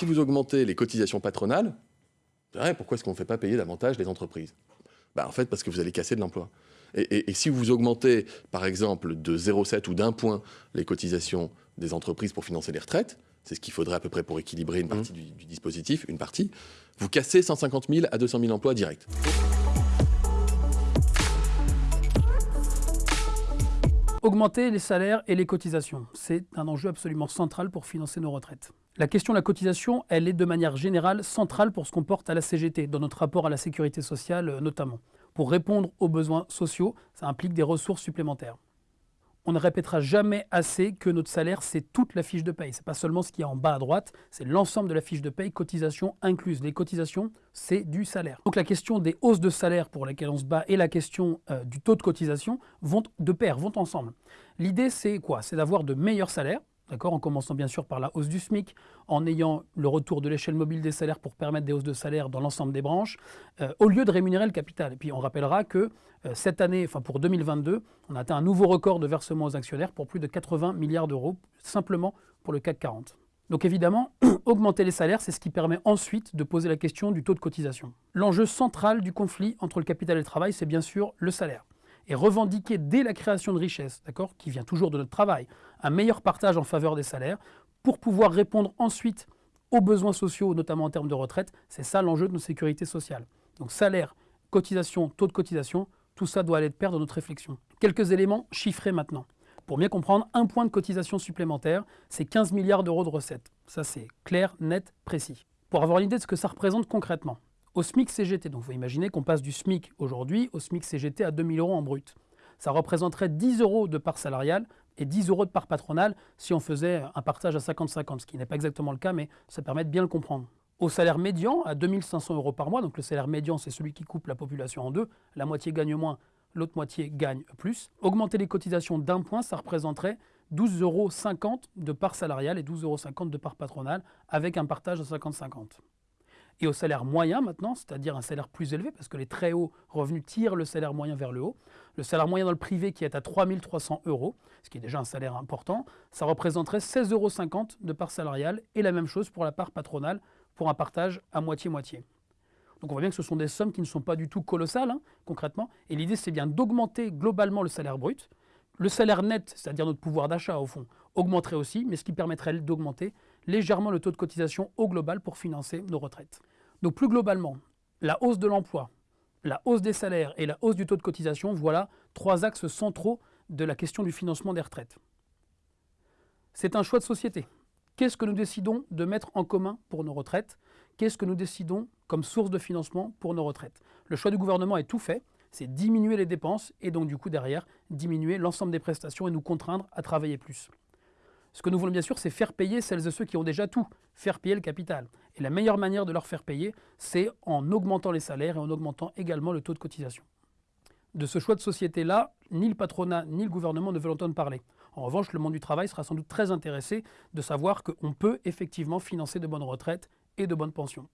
Si vous augmentez les cotisations patronales, pourquoi est-ce qu'on ne fait pas payer davantage les entreprises? Bah, En fait, parce que vous allez casser de l'emploi. Et, si vous augmentez, par exemple, de 0,7 ou d'un point les cotisations des entreprises pour financer les retraites, c'est ce qu'il faudrait à peu près pour équilibrer une mmh. partie du, du, dispositif, une partie, vous cassez 150 000 à 200 000 emplois directs. Augmenter les salaires et les cotisations, c'est un enjeu absolument central pour financer nos retraites. La question de la cotisation, elle est de manière générale centrale pour ce qu'on porte à la CGT, dans notre rapport à la sécurité sociale euh, notamment. Pour répondre aux besoins sociaux, ça implique des ressources supplémentaires on ne répétera jamais assez que notre salaire, c'est toute la fiche de paye. Ce n'est pas seulement ce qu'il y a en bas à droite, c'est l'ensemble de la fiche de paye, cotisations incluses. Les cotisations, c'est du salaire. Donc la question des hausses de salaire pour lesquelles on se bat et la question euh, du taux de cotisation vont de pair, vont ensemble. L'idée, c'est quoi? C'est d'avoir de meilleurs salaires, en commençant bien sûr par la hausse du SMIC, en ayant le retour de l'échelle mobile des salaires pour permettre des hausses de salaire dans l'ensemble des branches, euh, au lieu de rémunérer le capital. Et puis on rappellera que euh, cette année, enfin pour 2022, on a atteint un nouveau record de versement aux actionnaires pour plus de 80 milliards d'euros, simplement pour le CAC 40. Donc évidemment, augmenter les salaires, c'est ce qui permet ensuite de poser la question du taux de cotisation. L'enjeu central du conflit entre le capital et le travail, c'est bien sûr le salaire et revendiquer dès la création de richesse, d'accord, qui vient toujours de notre travail, un meilleur partage en faveur des salaires pour pouvoir répondre ensuite aux besoins sociaux, notamment en termes de retraite. C'est ça l'enjeu de nos sécurités sociales. Donc salaire, cotisation, taux de cotisation, tout ça doit aller de pair dans notre réflexion. Quelques éléments chiffrés maintenant. Pour bien comprendre, un point de cotisation supplémentaire, c'est 15 milliards d'euros de recettes. Ça c'est clair, net, précis. Pour avoir une idée de ce que ça représente concrètement, au SMIC CGT. Donc vous imaginez qu'on passe du SMIC aujourd'hui au SMIC CGT à 2000 euros en brut. Ça représenterait 10 euros de part salariale et 10 euros de part patronale si on faisait un partage à 50-50, ce qui n'est pas exactement le cas, mais ça permet de bien le comprendre. Au salaire médian, à 2500 euros par mois, donc le salaire médian, c'est celui qui coupe la population en deux, la moitié gagne moins, l'autre moitié gagne plus. Augmenter les cotisations d'un point, ça représenterait 12,50 euros de part salariale et 12,50 euros de part patronale, avec un partage à 50-50 et au salaire moyen maintenant, c'est-à-dire un salaire plus élevé, parce que les très hauts revenus tirent le salaire moyen vers le haut. Le salaire moyen dans le privé qui est à 3300 euros, ce qui est déjà un salaire important, ça représenterait 16,50 euros de part salariale, et la même chose pour la part patronale, pour un partage à moitié-moitié. Donc on voit bien que ce sont des sommes qui ne sont pas du tout colossales, hein, concrètement, et l'idée c'est bien d'augmenter globalement le salaire brut. Le salaire net, c'est-à-dire notre pouvoir d'achat au fond, augmenterait aussi, mais ce qui permettrait d'augmenter légèrement le taux de cotisation au global pour financer nos retraites. Donc plus globalement, la hausse de l'emploi, la hausse des salaires et la hausse du taux de cotisation, voilà trois axes centraux de la question du financement des retraites. C'est un choix de société. Qu'est-ce que nous décidons de mettre en commun pour nos retraites? Qu'est-ce que nous décidons comme source de financement pour nos retraites? Le choix du gouvernement est tout fait, c'est diminuer les dépenses et donc du coup derrière diminuer l'ensemble des prestations et nous contraindre à travailler plus. Ce que nous voulons bien sûr, c'est faire payer celles et ceux qui ont déjà tout, faire payer le capital. Et la meilleure manière de leur faire payer, c'est en augmentant les salaires et en augmentant également le taux de cotisation. De ce choix de société-là, ni le patronat ni le gouvernement ne veulent entendre parler. En revanche, le monde du travail sera sans doute très intéressé de savoir qu'on peut effectivement financer de bonnes retraites et de bonnes pensions.